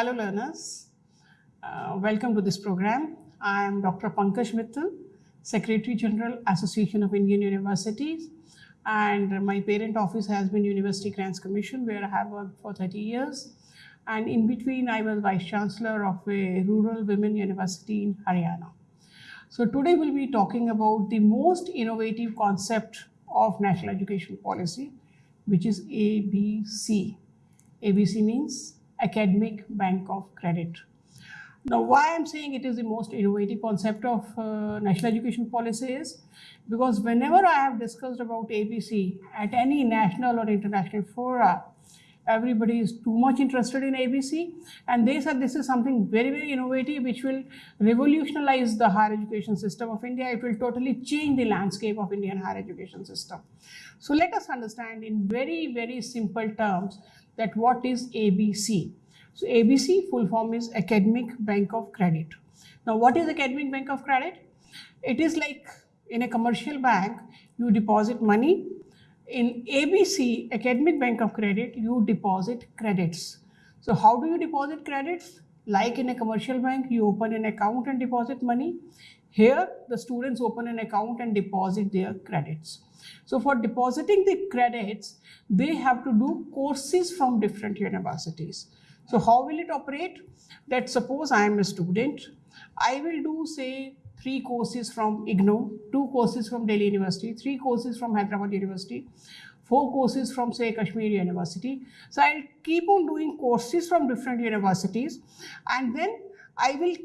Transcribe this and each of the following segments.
Hello learners, uh, welcome to this program. I am Dr. Pankaj Mittal, Secretary General Association of Indian Universities and my parent office has been University Grants Commission where I have worked for 30 years and in between I was Vice Chancellor of a rural women university in Haryana. So today we'll be talking about the most innovative concept of national education policy which is ABC. ABC means Academic Bank of Credit. Now, why I'm saying it is the most innovative concept of uh, national education policy is because whenever I have discussed about ABC at any national or international fora, everybody is too much interested in ABC and they said this is something very, very innovative which will revolutionize the higher education system of India. It will totally change the landscape of Indian higher education system. So let us understand in very, very simple terms that what is ABC. So ABC full form is Academic Bank of Credit. Now what is Academic Bank of Credit? It is like in a commercial bank, you deposit money. In ABC, Academic Bank of Credit, you deposit credits. So how do you deposit credits? Like in a commercial bank, you open an account and deposit money. Here, the students open an account and deposit their credits. So for depositing the credits, they have to do courses from different universities. So how will it operate? That suppose I am a student, I will do say three courses from IGNOU, two courses from Delhi University, three courses from Hyderabad University, four courses from say Kashmir University. So I'll keep on doing courses from different universities and then I will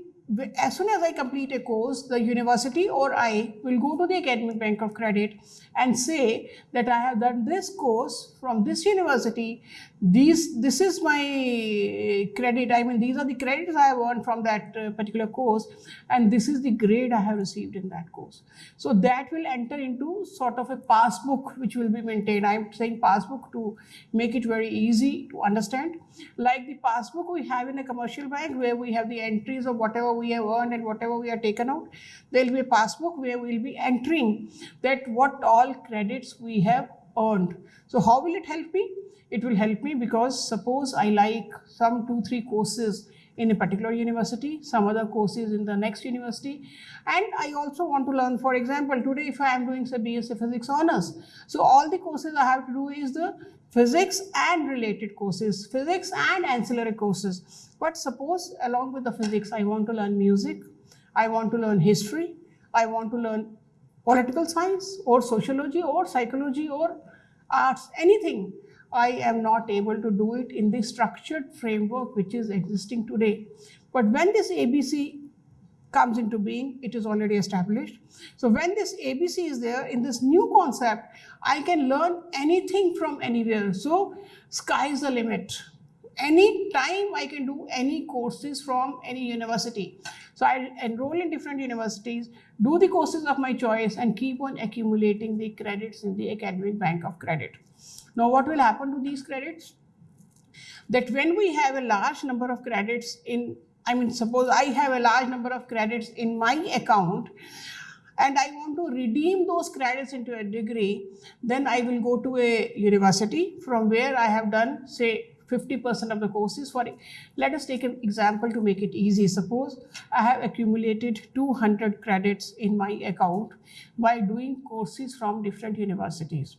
as soon as I complete a course, the university or I will go to the Academic Bank of Credit and say that I have done this course from this university. These, this is my credit. I mean, these are the credits I have earned from that uh, particular course, and this is the grade I have received in that course. So that will enter into sort of a passbook which will be maintained. I'm saying passbook to make it very easy to understand. Like the passbook we have in a commercial bank where we have the entries of whatever we have earned and whatever we have taken out. There will be a passbook where we will be entering that what all credits we have earned. So how will it help me? It will help me because suppose I like some two, three courses in a particular university, some other courses in the next university. And I also want to learn, for example, today if I am doing say BSc Physics Honours, so all the courses I have to do is the physics and related courses, physics and ancillary courses. But suppose along with the physics, I want to learn music, I want to learn history, I want to learn political science or sociology or psychology or arts, anything. I am not able to do it in the structured framework which is existing today. But when this ABC comes into being, it is already established. So when this ABC is there in this new concept, I can learn anything from anywhere. So sky is the limit. Any time I can do any courses from any university. So I'll enroll in different universities, do the courses of my choice and keep on accumulating the credits in the academic bank of credit. Now what will happen to these credits? That when we have a large number of credits in, I mean, suppose I have a large number of credits in my account and I want to redeem those credits into a degree, then I will go to a university from where I have done, say, 50% of the courses for it. Let us take an example to make it easy. Suppose I have accumulated 200 credits in my account by doing courses from different universities.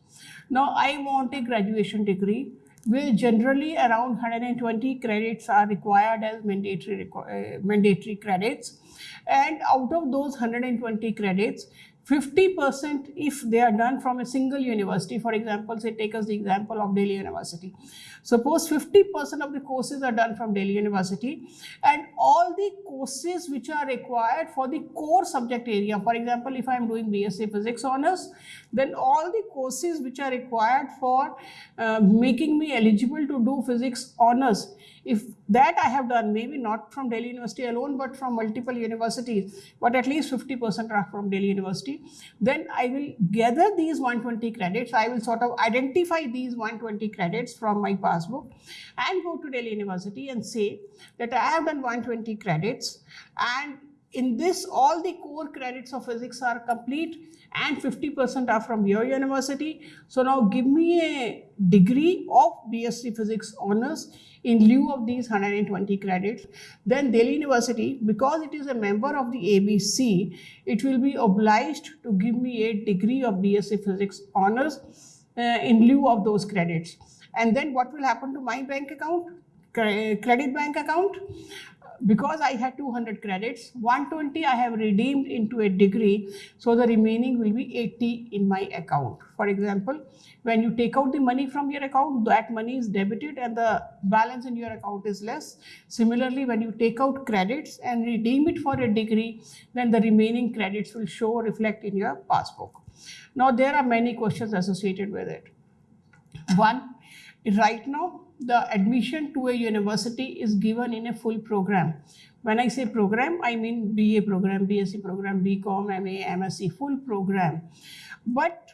Now I want a graduation degree where generally around 120 credits are required as mandatory, uh, mandatory credits. And out of those 120 credits, 50% if they are done from a single university, for example, say take us the example of Delhi University. Suppose 50% of the courses are done from Delhi University and all the courses which are required for the core subject area, for example, if I am doing BSc Physics Honours, then all the courses which are required for uh, making me eligible to do Physics Honours if that I have done, maybe not from Delhi University alone, but from multiple universities, but at least 50% are from Delhi University, then I will gather these 120 credits. I will sort of identify these 120 credits from my passbook and go to Delhi University and say that I have done 120 credits and in this, all the core credits of physics are complete and 50% are from your university. So now give me a degree of BSc Physics Honours in lieu of these 120 credits. Then Delhi University, because it is a member of the ABC, it will be obliged to give me a degree of BSc Physics Honours uh, in lieu of those credits. And then what will happen to my bank account? Credit bank account? Because I had 200 credits, 120 I have redeemed into a degree, so the remaining will be 80 in my account. For example, when you take out the money from your account, that money is debited and the balance in your account is less. Similarly, when you take out credits and redeem it for a degree, then the remaining credits will show reflect in your passbook. Now, there are many questions associated with it. One, right now, the admission to a university is given in a full program. When I say program, I mean BA program, BSc program, BCom, MA, MSc, full program. But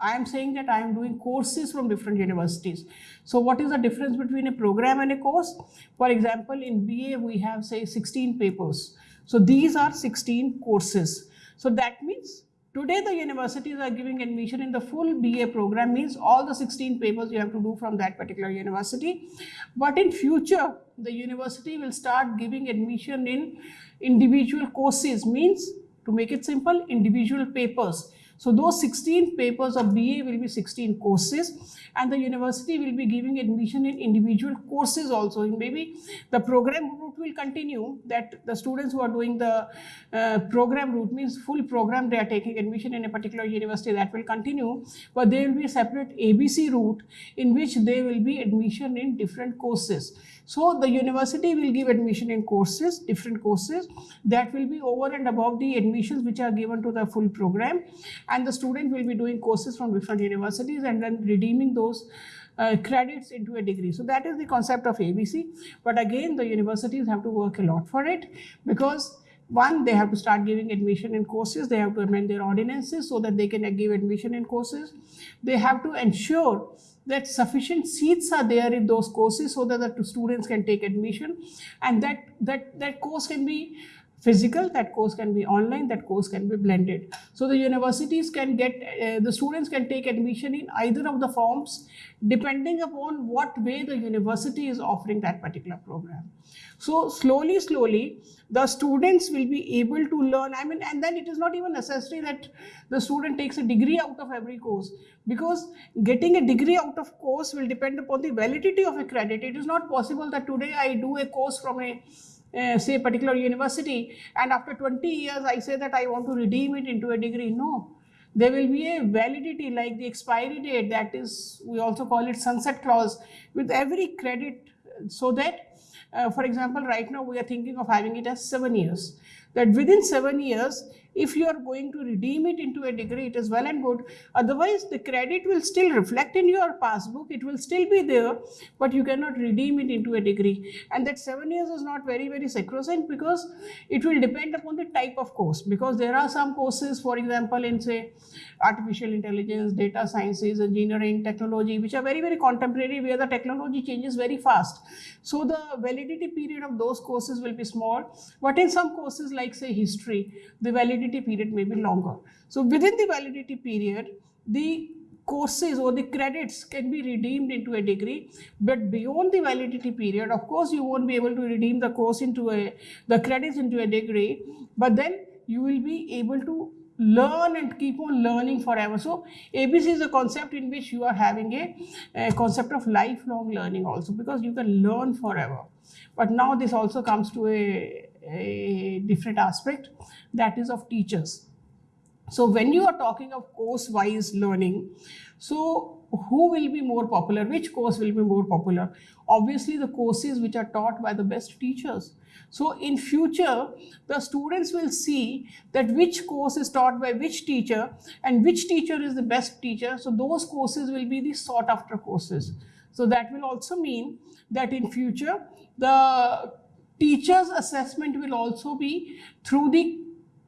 I am saying that I am doing courses from different universities. So what is the difference between a program and a course? For example, in BA, we have say 16 papers. So these are 16 courses. So that means Today, the universities are giving admission in the full BA program, means all the 16 papers you have to do from that particular university. But in future, the university will start giving admission in individual courses, means to make it simple, individual papers. So those 16 papers of BA will be 16 courses and the university will be giving admission in individual courses also. And maybe the program route will continue that the students who are doing the uh, program route means full program they are taking admission in a particular university that will continue but there will be a separate ABC route in which they will be admission in different courses. So the university will give admission in courses, different courses that will be over and above the admissions which are given to the full program and the student will be doing courses from different universities and then redeeming those uh, credits into a degree. So that is the concept of ABC. But again, the universities have to work a lot for it because one, they have to start giving admission in courses. They have to amend their ordinances so that they can give admission in courses. They have to ensure that sufficient seats are there in those courses so that the students can take admission and that that that course can be physical that course can be online that course can be blended. So the universities can get uh, the students can take admission in either of the forms depending upon what way the university is offering that particular program. So slowly slowly the students will be able to learn. I mean and then it is not even necessary that the student takes a degree out of every course because getting a degree out of course will depend upon the validity of a credit it is not possible that today i do a course from a uh, say particular university and after 20 years i say that i want to redeem it into a degree no there will be a validity like the expiry date that is we also call it sunset clause with every credit so that uh, for example, right now we are thinking of having it as seven years. That within seven years, if you are going to redeem it into a degree, it is well and good. Otherwise, the credit will still reflect in your passbook. It will still be there, but you cannot redeem it into a degree. And that seven years is not very, very sacrosanct because it will depend upon the type of course. Because there are some courses, for example, in say artificial intelligence, data sciences, engineering, technology, which are very, very contemporary where the technology changes very fast. So the validity period of those courses will be small. But in some courses like say history, the validity validity period may be longer. So within the validity period, the courses or the credits can be redeemed into a degree. But beyond the validity period of course you won't be able to redeem the course into a the credits into a degree. But then you will be able to learn and keep on learning forever. So abc is a concept in which you are having a, a concept of lifelong learning also because you can learn forever. But now this also comes to a, a different aspect that is of teachers. So when you are talking of course-wise learning, so who will be more popular? Which course will be more popular? Obviously, the courses which are taught by the best teachers. So in future, the students will see that which course is taught by which teacher and which teacher is the best teacher. So those courses will be the sought after courses. So that will also mean that in future, the teacher's assessment will also be through the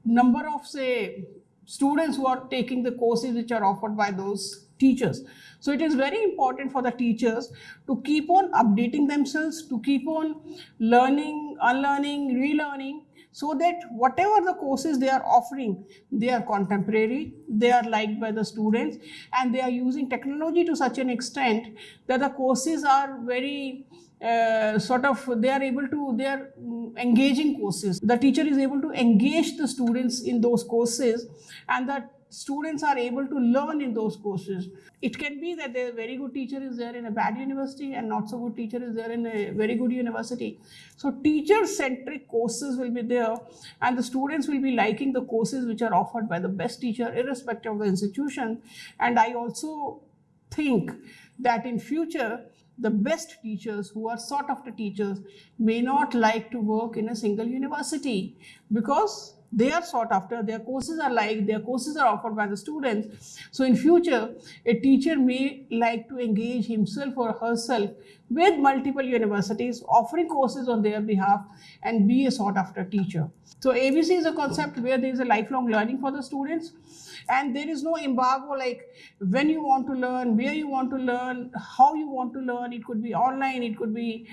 number of say students who are taking the courses which are offered by those teachers. So it is very important for the teachers to keep on updating themselves, to keep on learning, unlearning, relearning so that whatever the courses they are offering, they are contemporary, they are liked by the students, and they are using technology to such an extent that the courses are very uh, sort of they are able to they are mm, engaging courses. The teacher is able to engage the students in those courses and the students are able to learn in those courses. It can be that a very good teacher is there in a bad university and not so good teacher is there in a very good university. So teacher centric courses will be there and the students will be liking the courses which are offered by the best teacher irrespective of the institution. And i also think that in future the best teachers who are sought after teachers may not like to work in a single university because they are sought after their courses are like their courses are offered by the students. So in future a teacher may like to engage himself or herself with multiple universities offering courses on their behalf and be a sought after teacher. So abc is a concept where there is a lifelong learning for the students and there is no embargo like when you want to learn where you want to learn how you want to learn. It could be online it could be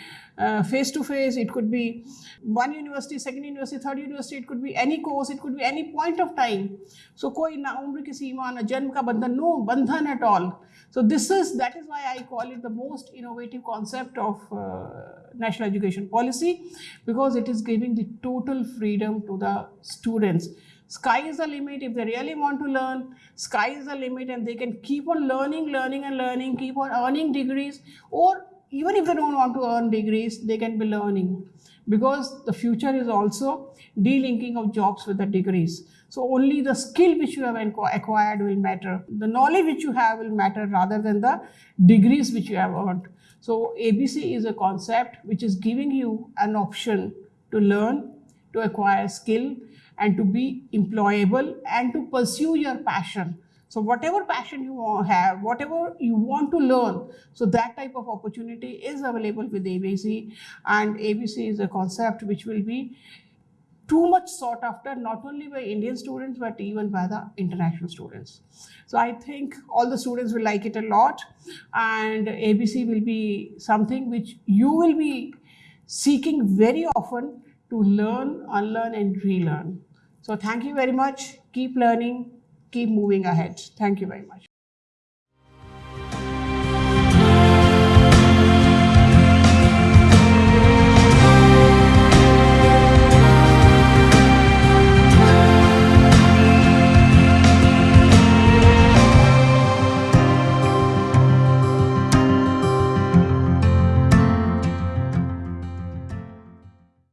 face to face it could be one university second university third university it could be any course it could be any point of time. So koi na umr ki seema na janm ka bandhan no bandhan at all. So this is that is why i call it the most innovative concept of uh, national education policy because it is giving the total freedom to the students sky is the limit. If they really want to learn sky is the limit and they can keep on learning learning and learning keep on earning degrees. Or even if they don't want to earn degrees they can be learning. Because the future is also delinking of jobs with the degrees. So only the skill which you have acquired will matter. The knowledge which you have will matter rather than the degrees which you have earned. So abc is a concept which is giving you an option to learn to acquire skill and to be employable and to pursue your passion. So whatever passion you have, whatever you want to learn, so that type of opportunity is available with ABC and ABC is a concept which will be too much sought after not only by Indian students but even by the international students. So I think all the students will like it a lot and ABC will be something which you will be seeking very often to learn, unlearn and relearn. So thank you very much. Keep learning, keep moving ahead. Thank you very much.